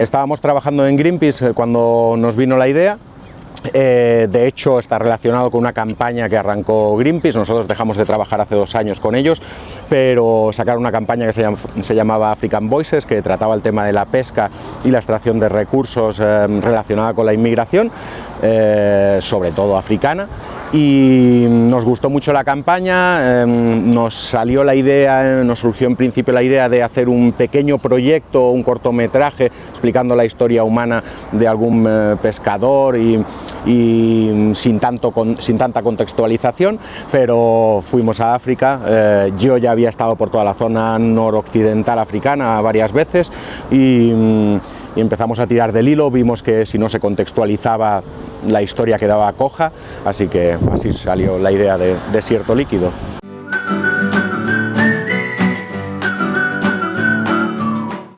estábamos trabajando en Greenpeace cuando nos vino la idea. Eh, de hecho está relacionado con una campaña que arrancó Greenpeace, nosotros dejamos de trabajar hace dos años con ellos, pero sacaron una campaña que se, llamaba African Voices, que trataba el tema de la pesca y la extracción de recursos eh, relacionada con la inmigración, eh, sobre todo africana, y nos gustó mucho la campaña, em, nos salió la idea, nos surgió en principio la idea de hacer un pequeño proyecto, un cortometraje explicando la historia humana de algún eh, pescador y, sin, tanto, sin tanta contextualización, pero fuimos a África, eh, yo ya había estado por toda la zona noroccidental africana varias veces y mm, y empezamos a tirar del hilo, vimos que si no se contextualizaba la historia quedaba coja, así que así salió la idea de desierto líquido.